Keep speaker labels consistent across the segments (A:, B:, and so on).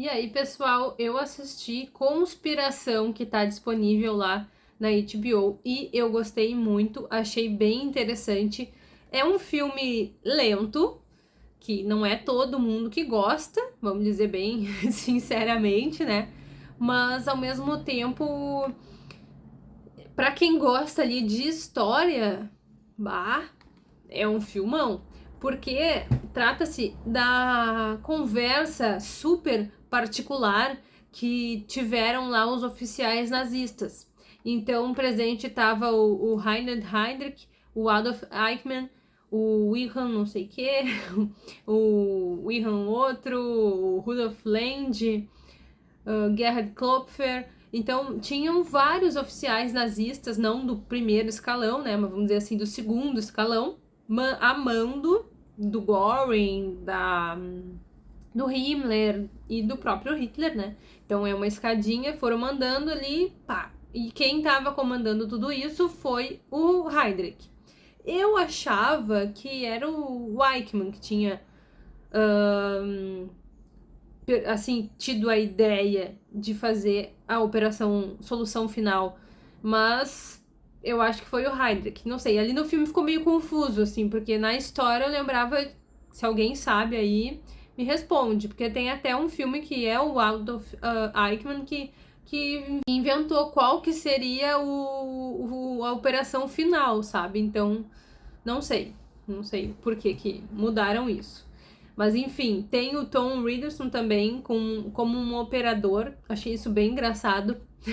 A: E aí, pessoal, eu assisti Conspiração, que tá disponível lá na HBO, e eu gostei muito, achei bem interessante. É um filme lento, que não é todo mundo que gosta, vamos dizer bem sinceramente, né? Mas ao mesmo tempo, para quem gosta ali de história, bah, é um filmão, porque trata-se da conversa super particular que tiveram lá os oficiais nazistas. Então, presente estava o, o Heinrich o Adolf Eichmann, o Wilhelm não sei o que, o Wilhelm outro, o Rudolf Land, Gerhard Klopfer. Então, tinham vários oficiais nazistas, não do primeiro escalão, né, mas vamos dizer assim, do segundo escalão, amando do Göring, da, do Himmler e do próprio Hitler, né? Então é uma escadinha, foram mandando ali, pá. E quem tava comandando tudo isso foi o Heydrich. Eu achava que era o Weichmann que tinha, assim, tido a ideia de fazer a operação Solução Final, mas eu acho que foi o Heydrich, não sei. Ali no filme ficou meio confuso, assim, porque na história eu lembrava, se alguém sabe aí, me responde, porque tem até um filme que é o Adolf uh, Eichmann que que inventou qual que seria o, o, a operação final, sabe? Então, não sei. Não sei por que, que mudaram isso. Mas enfim, tem o Tom Riddleson também com, como um operador. Achei isso bem engraçado.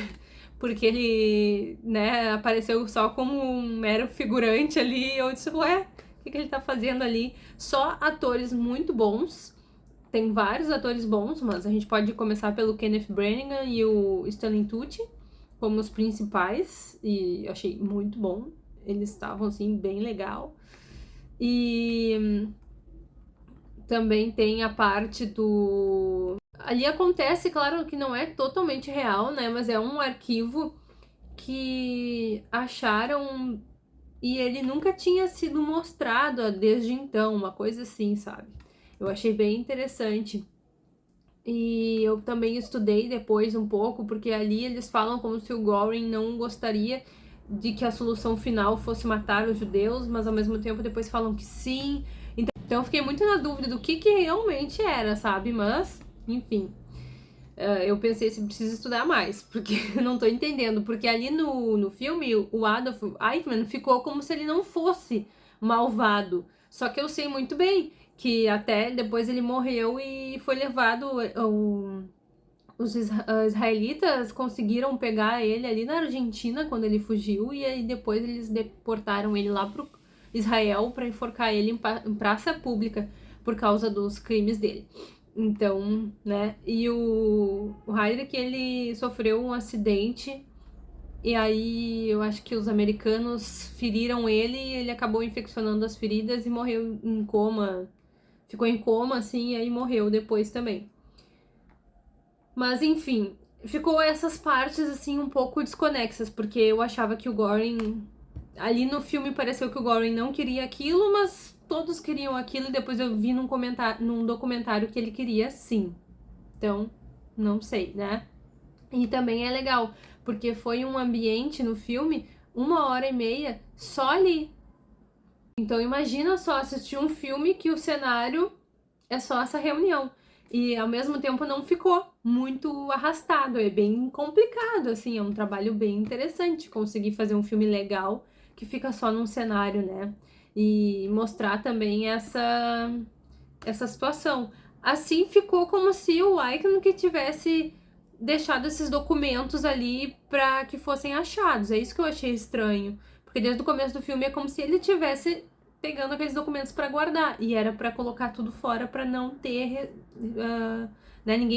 A: porque ele, né, apareceu só como um mero figurante ali. Eu disse, ué, o que, que ele tá fazendo ali? Só atores muito bons tem vários atores bons, mas a gente pode começar pelo Kenneth Branagh e o Stanley Tucci como os principais, e achei muito bom. Eles estavam, assim, bem legal. E também tem a parte do... Ali acontece, claro que não é totalmente real, né? Mas é um arquivo que acharam e ele nunca tinha sido mostrado desde então, uma coisa assim, sabe? Eu achei bem interessante. E eu também estudei depois um pouco, porque ali eles falam como se o Goring não gostaria de que a solução final fosse matar os judeus, mas ao mesmo tempo depois falam que sim. Então, então eu fiquei muito na dúvida do que, que realmente era, sabe? Mas, enfim. Uh, eu pensei se precisa estudar mais, porque não tô entendendo. Porque ali no, no filme, o Adolf Eichmann ficou como se ele não fosse malvado. Só que eu sei muito bem que até depois ele morreu e foi levado, o, os israelitas conseguiram pegar ele ali na Argentina quando ele fugiu e aí depois eles deportaram ele lá pro Israel para enforcar ele em, praça pública por causa dos crimes dele. Então, né, e o, o Heydrich, ele sofreu um acidente e aí eu acho que os americanos feriram ele e ele acabou infeccionando as feridas e morreu em coma ficou em coma, assim, e aí morreu depois também. Mas, enfim, ficou essas partes, assim, um pouco desconexas, porque eu achava que o Goring... Ali no filme pareceu que o Goring não queria aquilo, mas todos queriam aquilo, e depois eu vi num, comentário, num documentário que ele queria sim. Então, não sei, né? E também é legal, porque foi um ambiente no filme, uma hora e meia, só ali, então imagina só assistir um filme que o cenário é só essa reunião. E ao mesmo tempo não ficou muito arrastado, é bem complicado, assim, é um trabalho bem interessante conseguir fazer um filme legal que fica só num cenário, né? E mostrar também essa, essa situação. Assim ficou como se o Icon que tivesse deixado esses documentos ali para que fossem achados. É isso que eu achei estranho. Porque desde o começo do filme é como se ele tivesse pegando aqueles documentos para guardar. E era para colocar tudo fora para não ter... Uh, né, ninguém